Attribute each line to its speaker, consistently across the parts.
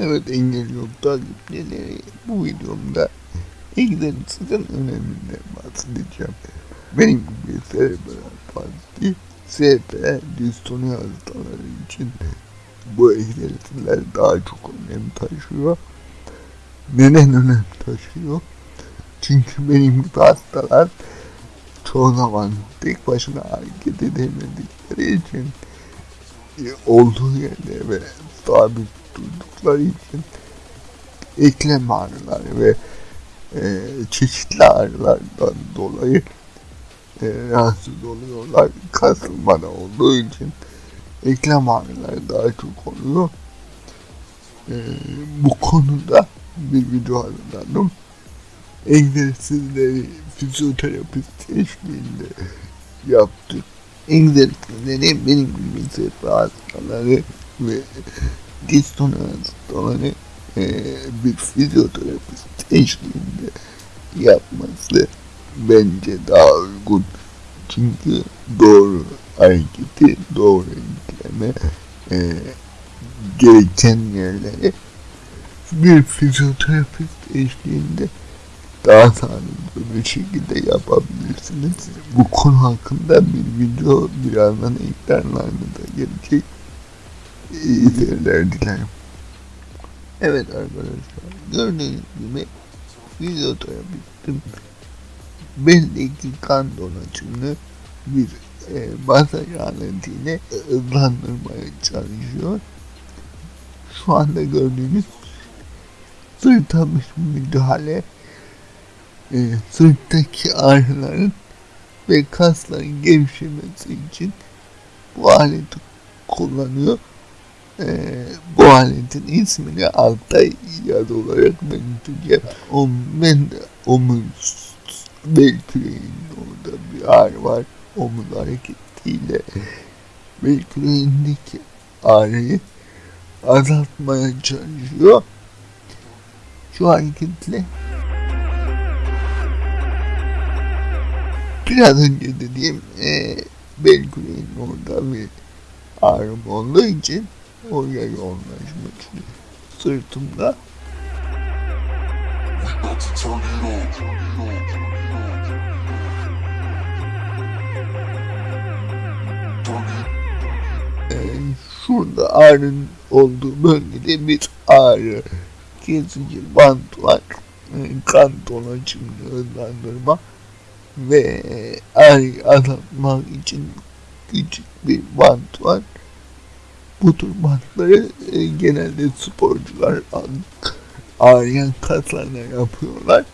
Speaker 1: Evet engel yok bu videomda egzersizin öneminden bahsedeceğim. Benim gibi serebral palsi, SP, distoni hastaları için bu egzersizler daha çok önem taşıyor. Neden önem taşıyor? Çünkü benim gibi hastalar çoğu zaman tek başına hareket edemedikleri için e, olduğu yerde ve sabit durdukları için eklem ağrıları ve e, çeşitli ağrılardan dolayı e, rahatsız oluyorlar. Kasılmada olduğu için eklem ağrıları daha çok oluyor. E, bu konuda bir video hazırladım. Egzersizleri fizyoterapist eşliğinde yaptık. Egzersizleri benim gibi sefer hastaları ve diston hastaları e, bir fizyoterapist eşliğinde yapması bence daha uygun. Çünkü doğru hareketi, doğru yükleme e, gereken yerleri bir fizyoterapist eşliğinde daha sağlıklı bir şekilde yapabilirsiniz. Bu konu hakkında bir video birazdan ekranlarınıza gelecek. İyi seyirler dilerim. Evet arkadaşlar gördüğünüz gibi fizyoterapistim beldeki kan dolaşımını bir e, masaj aletiyle hızlandırmaya çalışıyor. Şu anda gördüğünüz sırta bir müdahale e, sırttaki ağrıların ve kasların gevşemesi için bu aleti kullanıyor. E, bu aletin ismini altta yaz olarak belirteceğim. O, de omuz bel orada bir ağrı var. Omuz hareketiyle bel küreğindeki ağrıyı azaltmaya çalışıyor. Şu hareketle biraz önce dediğim e, bel orada bir ağrım olduğu için oraya yoğunlaşmak istiyorum. Sırtımda e, şurada ağrının olduğu bölgede bir ağrı kesici bant var. E, kan dolaşımını hızlandırma ve ağrıyı azaltmak için küçük bir bant var. Bu tür bantları e, genelde sporcular ağrıyan kaslarına yapıyorlar.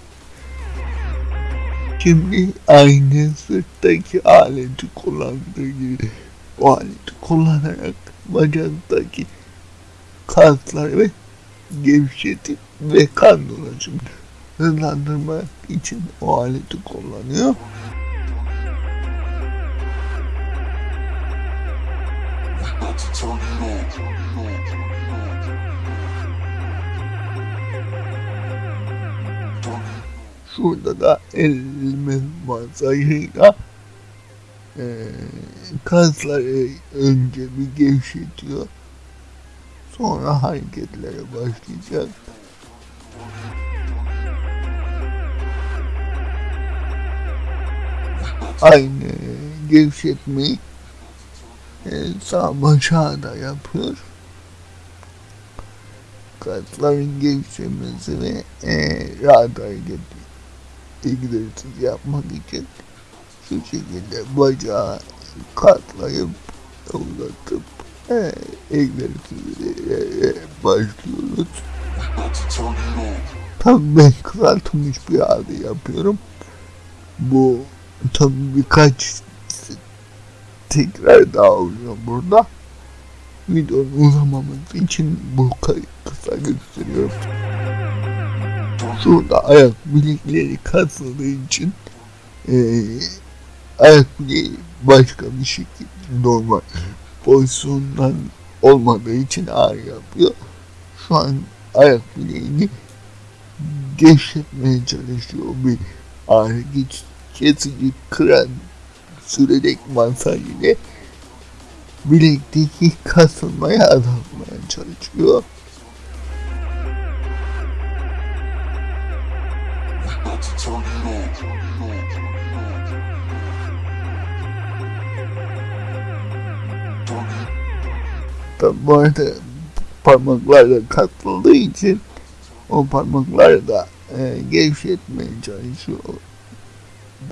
Speaker 1: Şimdi aynı sırttaki aleti kullandığı gibi o aleti kullanarak bacaktaki kasları gevşetip ve kan dolaşımını hızlandırmak için o aleti kullanıyor. Şurada da elime masajıyla e, kasları önce bir gevşetiyor. Sonra hareketlere başlayacak. Aynı gevşetmeyi e, sağ başa da yapıyor. Kasların gevşemesi ve e, rahat hareket egzersiz yapmak için şu şekilde bacağı katlayıp uzatıp e, egzersizlere başlıyoruz. Tabii ben kısaltılmış bir halde yapıyorum. Bu tabii birkaç tekrar daha oluyor burada. Videonun uzamaması için bu kısa gösteriyorum. Şurada ayak bilekleri kasıldığı için e, ayak bileği başka bir şekilde normal pozisyondan olmadığı için ağrı yapıyor. Şu an ayak bileğini gevşetmeye çalışıyor bir ağrı geç, kesici kıran sürerek masaj ile bilekteki kasılmayı azaltmaya çalışıyor. Arada parmaklarla katıldığı için o parmakları da e, gevşetmeye çalışıyor.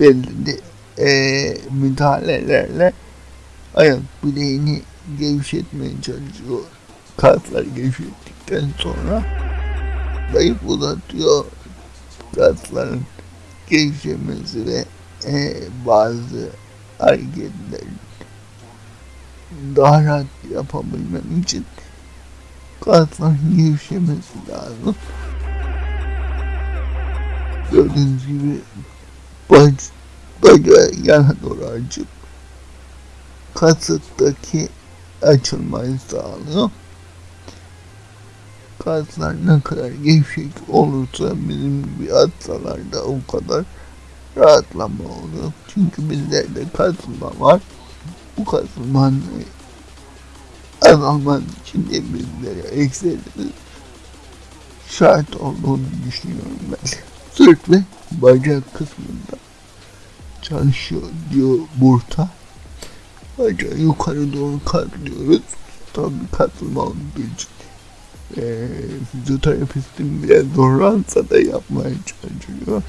Speaker 1: Belli e, müdahalelerle ayak bileğini gevşetmeye çalışıyor. Kasları gevşettikten sonra zayıf uzatıyor. Kasların gevşemesi ve e, bazı hareketlerin daha rahat yapabilmem için kasların gevşemesi lazım. Gördüğünüz gibi bacağı yana doğru açıp kasıktaki açılmayı sağlıyor. Kaslar ne kadar gevşek olursa bizim gibi hastalarda o kadar rahatlama oluyor. Çünkü bizlerde kasılma var. Bu kasılmanın azalması için de bizlere ekserimiz şart olduğunu düşünüyorum ben. Sırt ve bacak kısmında çalışıyor diyor burada. Bacağı yukarı doğru katlıyoruz. Tabii katılma olduğu için e, fizyoterapistin bile zorlansa da yapmaya çalışıyor.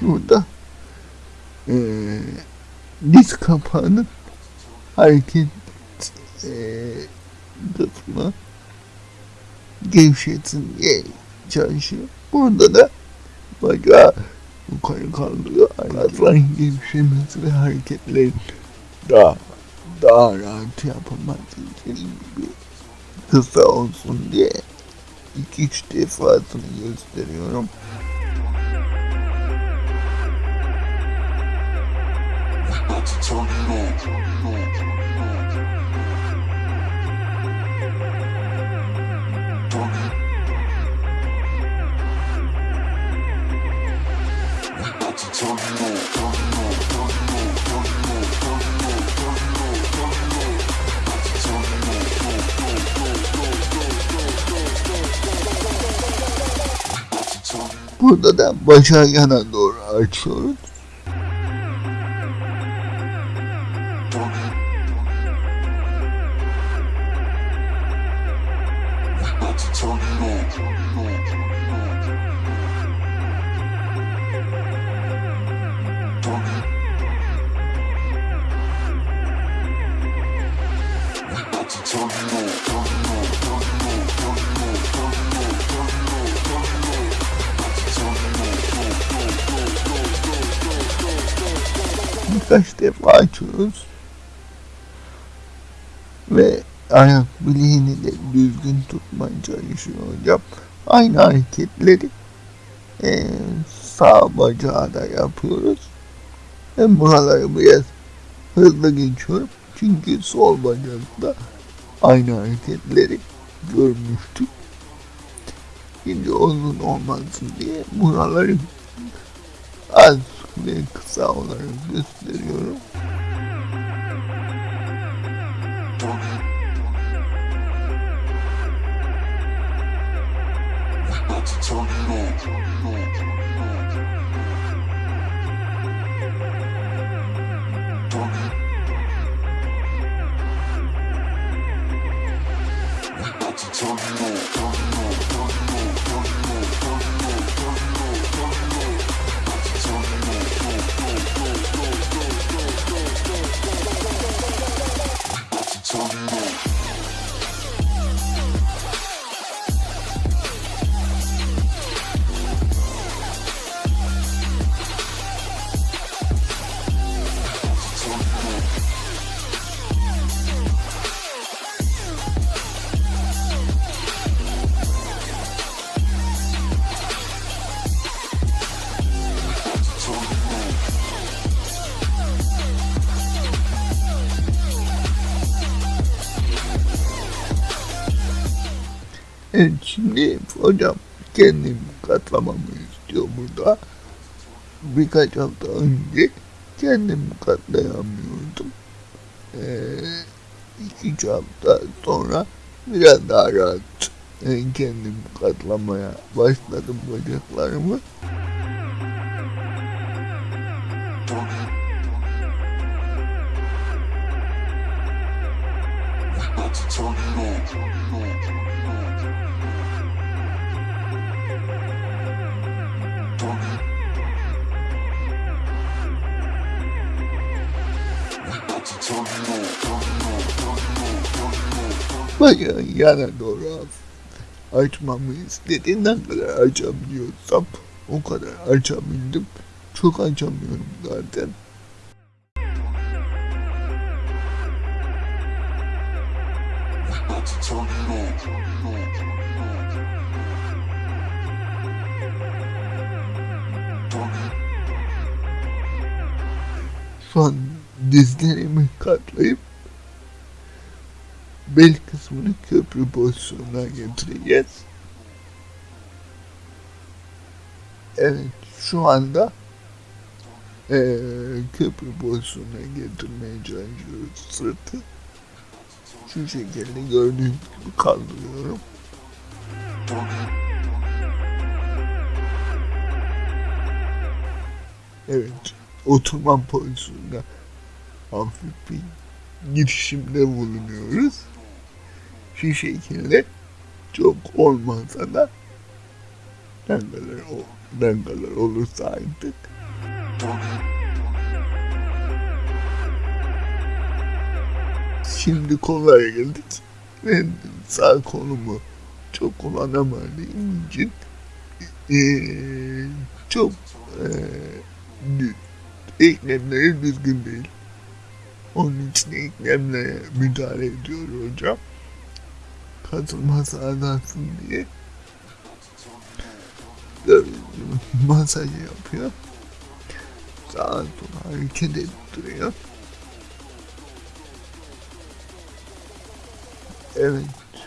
Speaker 1: Şurada e, diz kapağının hareket e, kısmı gevşetsin diye çalışıyor. Burada da bacağı yukarı kaldırıyor. Kasların gevşemesi ve hareketlerin daha daha rahat yapılması için bir kısa olsun diye iki üç defasını gösteriyorum. Burada da bacağı yana doğru açıyoruz. Birkaç defa açıyoruz. Ve ayak bileğini de düzgün tutmaya çalışıyor hocam. Aynı hareketleri e, sağ bacağı da yapıyoruz. Ben buraları biraz hızlı geçiyorum. Çünkü sol bacakta aynı hareketleri görmüştük. Şimdi uzun olmasın diye buraları az big seller of this video. Turn it on, turn it turn it on. Hocam kendim katlamamı istiyor burada. Birkaç hafta önce kendim katlayamıyordum. Ee, iki üç hafta sonra biraz daha rahat e, kendim katlamaya başladım bacaklarımı. Bayağı yana doğru açmamı istedi. Ne kadar açabiliyorsam o kadar açabildim. Çok açamıyorum zaten. Şu an dizlerimi katlayıp bel kısmını köprü pozisyonuna getireceğiz. Evet şu anda eee köprü pozisyonuna getirmeye çalışıyoruz sırtı. Şu şekilde gördüğünüz gibi kaldırıyorum. Evet, oturma pozisyonunda hafif bir girişimde bulunuyoruz. Şu şekilde çok olmasa da ne kadar olursa artık. Şimdi kolaya geldik. Ben sağ kolumu çok kullanamadığım için eee, çok eee, eklemleri düzgün değil. Onun için eklemlere müdahale ediyor hocam. Katılması azalsın diye. Masaj yapıyor. Sağa sola hareket ettiriyor. Evet,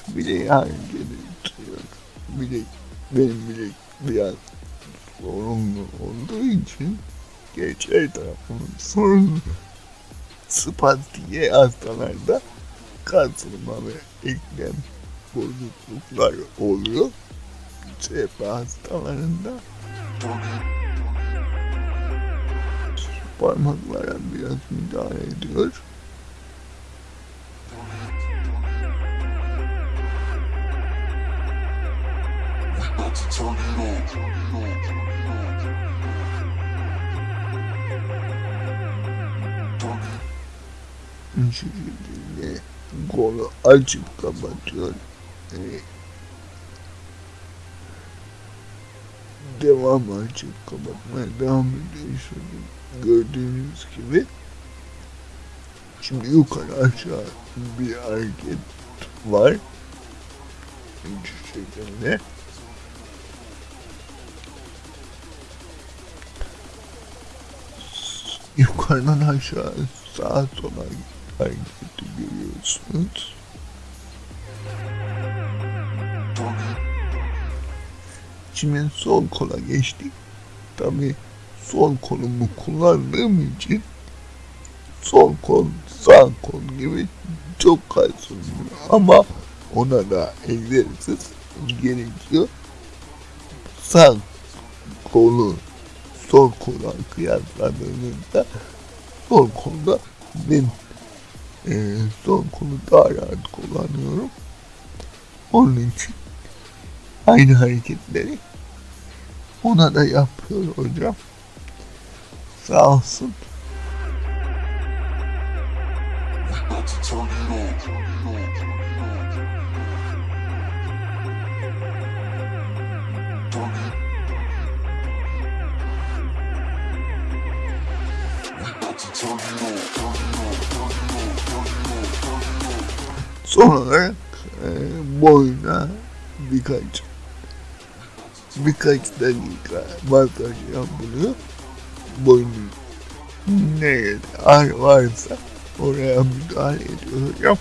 Speaker 1: bileği hareket ettiriyor. Bilek, benim bilek biraz sorunlu olduğu için geçer tarafımın sorunlu spastiğe hastalarda kasılma ve eklem bozukluklar oluyor. CP hastalarında parmaklara biraz müdahale ediyor. Bu şekilde kolu açıp kapatıyor. Ee, devam açıp kapatmaya devam ediyor. Şöyle gördüğünüz gibi. Şimdi yukarı aşağı bir hareket var. Şu şekilde. Yukarıdan aşağı sağa sola hareketi görüyorsunuz. Şimdi sol kola geçtik. Tabi sol kolumu kullandığım için sol kol sağ kol gibi çok kaysılmıyor. Ama ona da egzersiz gerekiyor. Sağ kolu sol kola kıyasladığınızda sol kolda ben e, sol kolu daha rahat kullanıyorum. Onun için aynı hareketleri ona da yapıyor hocam. Sağ olsun. Son olarak e, boyuna birkaç birkaç dakika masaj yapılıyor. Boynun nerede ağrı varsa oraya müdahale ediyor hocam.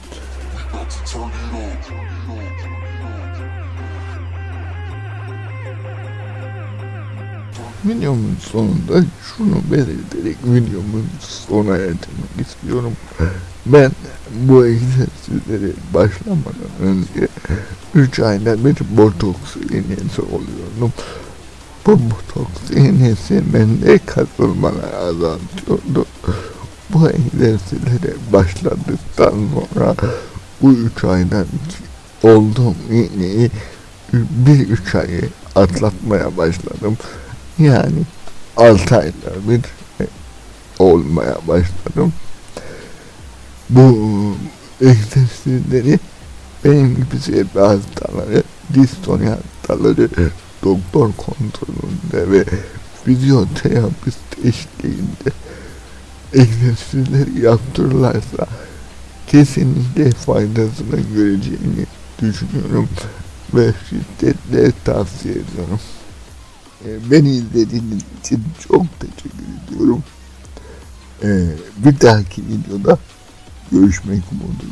Speaker 1: Videomun sonunda şunu belirterek videomun sona erdirmek istiyorum. Ben bu egzersizleri başlamadan önce 3 ayda bir botoks iğnesi oluyorum. Bu botoks iğnesi bende kasılmaları azaltıyordu. Bu egzersizlere başladıktan sonra bu 3 aydan olduğum iğneyi bir üç ayı atlatmaya başladım. Yani 6 ayda bir olmaya başladım. Bu egzersizleri benim gibi sebep hastaları, distoni hastaları doktor kontrolünde ve fizyoterapist eşliğinde egzersizleri yaptırırlarsa kesinlikle faydasını göreceğini düşünüyorum ve şiddetle tavsiye ediyorum. Beni izlediğiniz için çok teşekkür ediyorum. Ee, bir dahaki videoda görüşmek umuduyla.